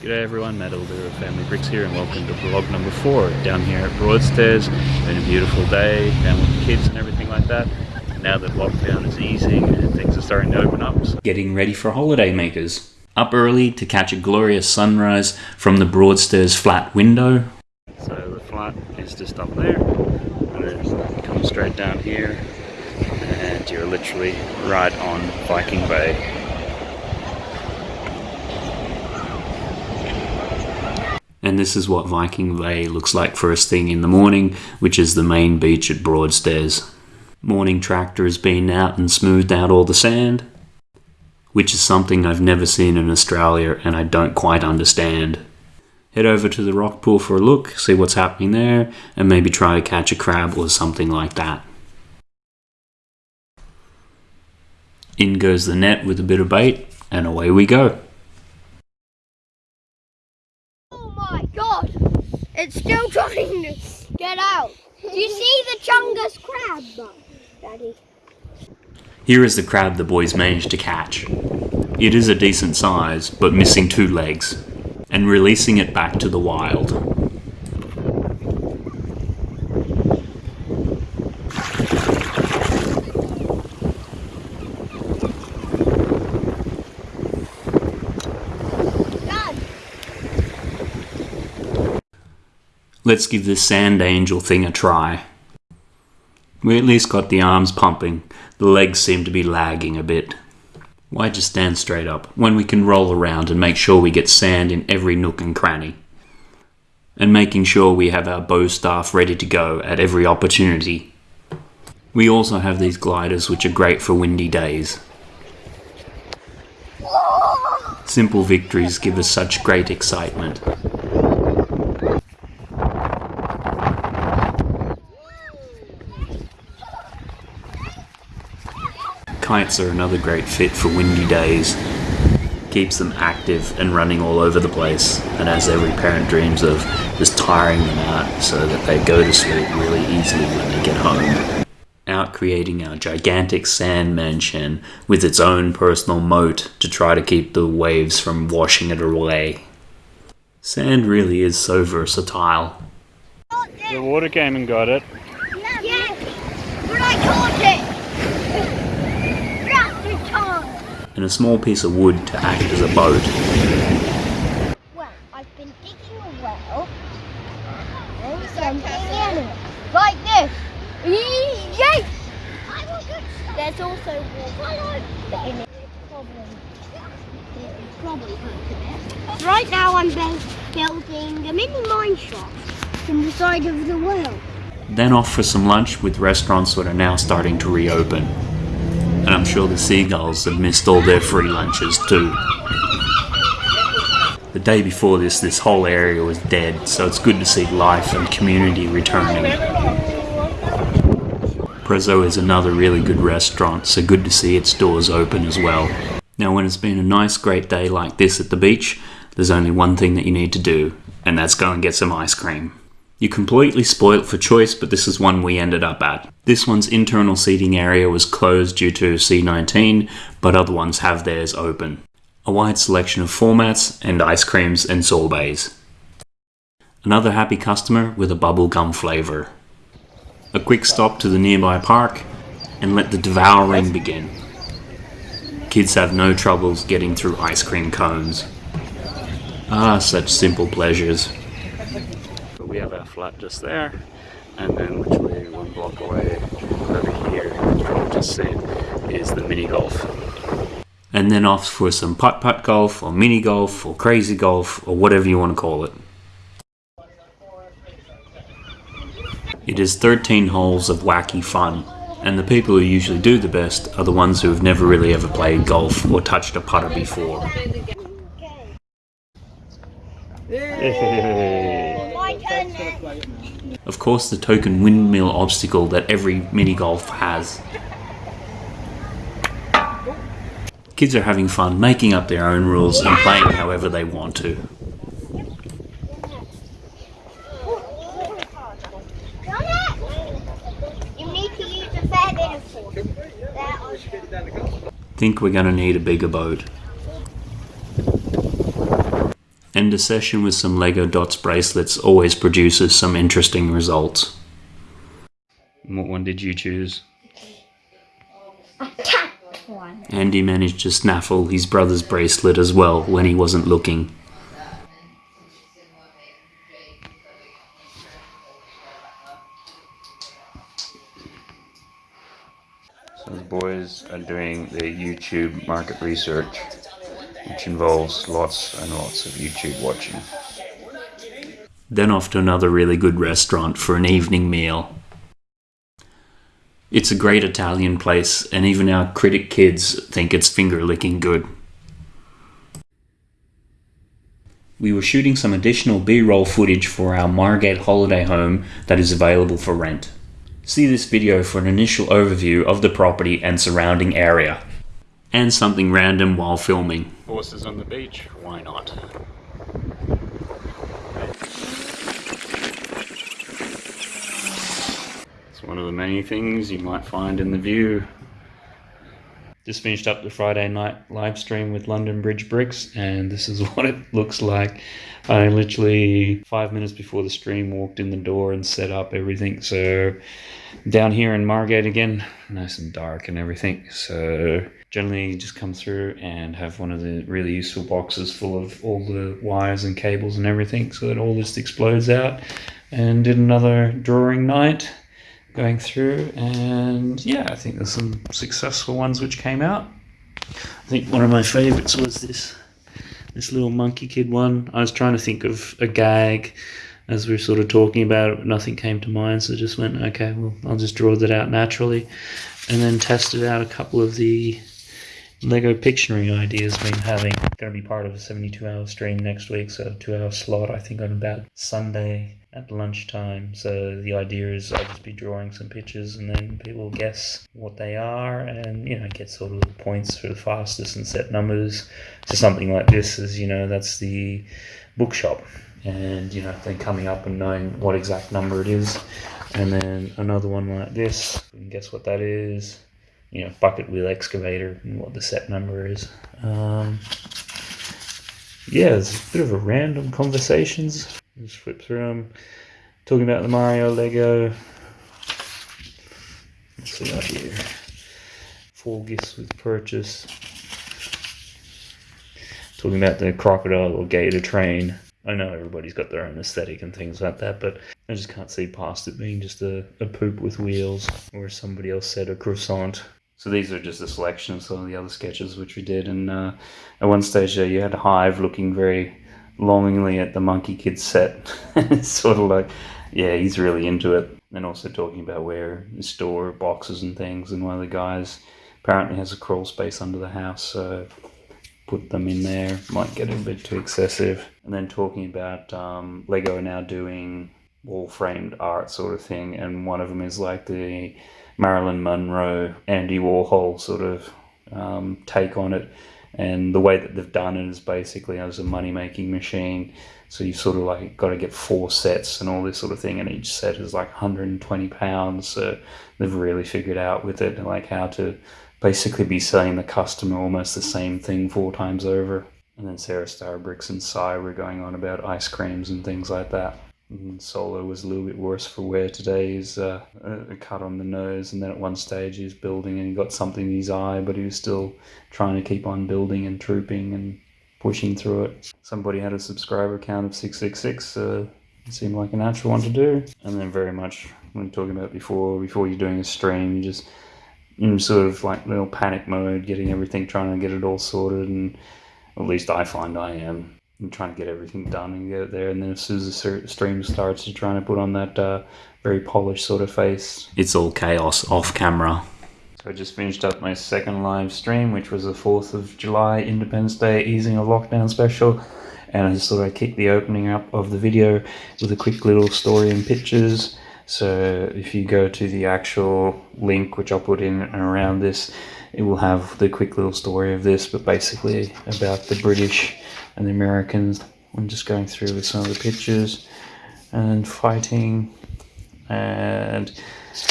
G'day everyone, Matt Elder of Family Bricks here and welcome to vlog number 4 down here at Broadstairs. Been a beautiful day down with the kids and everything like that. Now that lockdown is easing and things are starting to open up. So Getting ready for holiday makers. Up early to catch a glorious sunrise from the Broadstairs flat window. So the flat is just up there and then you come straight down here and you're literally right on Viking Bay. And this is what Viking Bay looks like first thing in the morning, which is the main beach at Broadstairs. Morning tractor has been out and smoothed out all the sand, which is something I've never seen in Australia and I don't quite understand. Head over to the rock pool for a look, see what's happening there, and maybe try to catch a crab or something like that. In goes the net with a bit of bait, and away we go. God! It's still trying to get out. Do you see the Chungus crab, Daddy? Here is the crab the boys managed to catch. It is a decent size, but missing two legs, and releasing it back to the wild. Let's give this sand angel thing a try. We at least got the arms pumping, the legs seem to be lagging a bit. Why just stand straight up when we can roll around and make sure we get sand in every nook and cranny? And making sure we have our bow staff ready to go at every opportunity. We also have these gliders which are great for windy days. Simple victories give us such great excitement. Kites are another great fit for windy days. Keeps them active and running all over the place, and as every parent dreams of, just tiring them out so that they go to sleep really easily when they get home. Out creating our gigantic sand mansion with its own personal moat to try to keep the waves from washing it away. Sand really is so versatile. The water came and got it. yes, but I caught it. And a small piece of wood to act as a boat. Well, I've been digging a well and something in it, like this. Yes. There's also water in it. Probably Right now I'm building a mini mine shaft in the side of the well. Then off for some lunch with restaurants that are now starting to reopen. And I'm sure the seagulls have missed all their free lunches too. The day before this, this whole area was dead, so it's good to see life and community returning. Prezzo is another really good restaurant, so good to see its doors open as well. Now, when it's been a nice, great day like this at the beach, there's only one thing that you need to do, and that's go and get some ice cream. You're completely spoilt for choice, but this is one we ended up at. This one's internal seating area was closed due to C19, but other ones have theirs open. A wide selection of formats and ice creams and sorbets. Another happy customer with a bubblegum flavour. A quick stop to the nearby park and let the devouring begin. Kids have no troubles getting through ice cream cones. Ah, such simple pleasures. We have our flat just there and then literally one block away over here, you just seen, is the mini golf. And then off for some putt putt golf or mini golf or crazy golf or whatever you want to call it. It is 13 holes of wacky fun, and the people who usually do the best are the ones who have never really ever played golf or touched a putter before. Yay. My turn now. Of course, the token windmill obstacle that every mini golf has. Kids are having fun making up their own rules and playing however they want to. Think we're gonna need a bigger boat. And and a session with some Lego Dots bracelets always produces some interesting results. What one did you choose? A cat one. Andy managed to snaffle his brother's bracelet as well when he wasn't looking. So the boys are doing their YouTube market research, which involves lots and lots of YouTube watching. Then off to another really good restaurant for an evening meal. It's a great Italian place, and even our critic kids think it's finger licking good. We were shooting some additional B roll footage for our Margate holiday home that is available for rent. See this video for an initial overview of the property and surrounding area. And something random while filming. Horses on the beach? Why not? It's one of the many things you might find in the view. Just finished up the Friday night live stream with London Bridge Bricks, and this is what it looks like. I literally, five minutes before the stream, walked in the door and set up everything. So, down here in Margate again, nice and dark and everything. So, generally, just come through and have one of the really useful boxes full of all the wires and cables and everything so that all this explodes out. And did another drawing night going through, and yeah, I think there's some successful ones which came out. I think one of my favorites was this this little Monkie Kid one. I was trying to think of a gag as we were sort of talking about it, nothing came to mind, so I just went, okay, well, I'll just draw that out naturally, and then tested out a couple of the Lego Pictionary ideas been having. Going to be part of a 72 hour stream next week, so two hour slot, I think, on about Sunday at lunchtime. So the idea is I'll just be drawing some pictures and then people guess what they are and, you know, get sort of points for the fastest and set numbers. So something like this is, you know, that's the bookshop. And, you know, then coming up and knowing what exact number it is. And then another one like this, guess what that is you know, bucket wheel excavator and what the set number is. Um, yeah, it's a bit of a random conversations. Just flip through them. Talking about the Mario Lego. Let's see out here. Four gifts with purchase. Talking about the crocodile or gator train. I know everybody's got their own aesthetic and things like that, but I just can't see past it being just a, a poop with wheels, or somebody else said a croissant. So these are just a selection of some of the other sketches which we did. And uh, at one stage there, you had Hive looking very longingly at the Monkie Kid set. it's sort of like, yeah, he's really into it. And also talking about where to store boxes and things. And one of the guys apparently has a crawl space under the house, so put them in there. Might get a bit too excessive. And then talking about um, Lego now doing wall framed art sort of thing. And one of them is like the Marilyn Monroe, Andy Warhol sort of um, take on it. And the way that they've done it is basically as a money making machine. So you've sort of like got to get four sets and all this sort of thing, and each set is like 120 pounds. So they've really figured out with it like how to basically be selling the customer almost the same thing four times over. And then Sarah Starbricks and Cy were going on about ice creams and things like that. And Solo was a little bit worse for wear today. He's uh, a cut on the nose, and then at one stage he was building and he got something in his eye, but he was still trying to keep on building and trooping and pushing through it. Somebody had a subscriber count of 666. so it seemed like a natural one to do. And then very much, when talking about before, before you're doing a stream, you just in sort of like little panic mode, getting everything, trying to get it all sorted, and at least I find I am and trying to get everything done and get it there. And then as soon as the stream starts, you're trying to put on that uh, very polished sort of face. It's all chaos off camera. So I just finished up my second live stream, which was the 4th of July, Independence Day, easing a lockdown special. And I just thought I'd kick the opening up of the video with a quick little story and pictures. So if you go to the actual link, which I'll put in and around this, it will have the quick little story of this, but basically about the British and the Americans. I'm just going through with some of the pictures and fighting and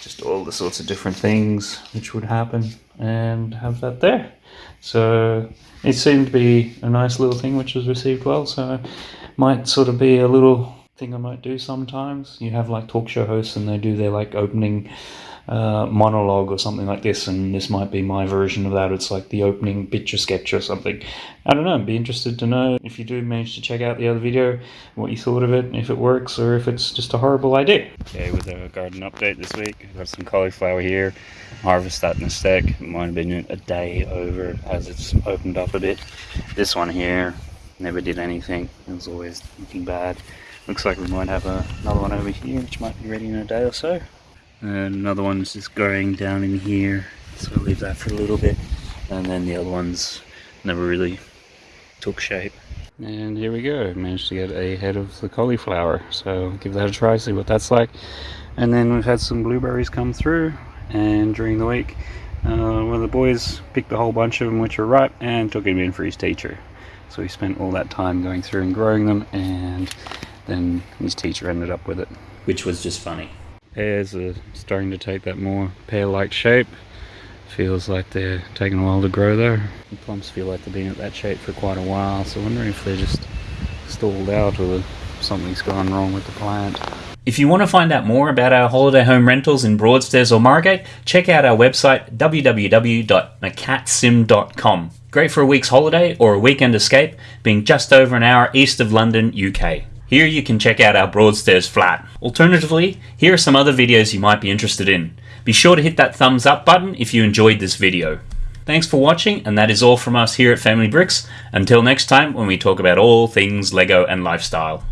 just all the sorts of different things which would happen and have that there. So it seemed to be a nice little thing which was received well. So might sort of be a little thing I might do sometimes. You have like talk show hosts and they do their like opening uh, monologue or something like this, and this might be my version of that. It's like the opening picture sketch or something. I don't know. I'd be interested to know if you do manage to check out the other video, what you thought of it, if it works, or if it's just a horrible idea. Okay, with a garden update this week, I've got some cauliflower here. Harvest that in a sec. It might have been a day over as it's opened up a bit. This one here never did anything. It was always looking bad. Looks like we might have a, another one over here, which might be ready in a day or so. And another one's just growing down in here, so we'll leave that for a little bit. And then the other ones never really took shape. And here we go, managed to get a head of the cauliflower. So give that a try, see what that's like. And then we've had some blueberries come through, and during the week, uh, one of the boys picked a whole bunch of them which were ripe and took him in for his teacher. So he spent all that time going through and growing them, and then his teacher ended up with it. Which was just funny. Pears are starting to take that more pear-like shape. Feels like they're taking a while to grow though. The plums feel like they've been at that shape for quite a while, so I'm wondering if they're just stalled out or something's gone wrong with the plant. If you want to find out more about our holiday home rentals in Broadstairs or Margate, check out our website www.macatsim.com. Great for a week's holiday or a weekend escape, being just over an hour east of London, UK. Here you can check out our Broadstairs flat. Alternatively, here are some other videos you might be interested in. Be sure to hit that thumbs up button if you enjoyed this video. Thanks for watching, and that is all from us here at Family Bricks. Until next time, when we talk about all things LEGO and lifestyle.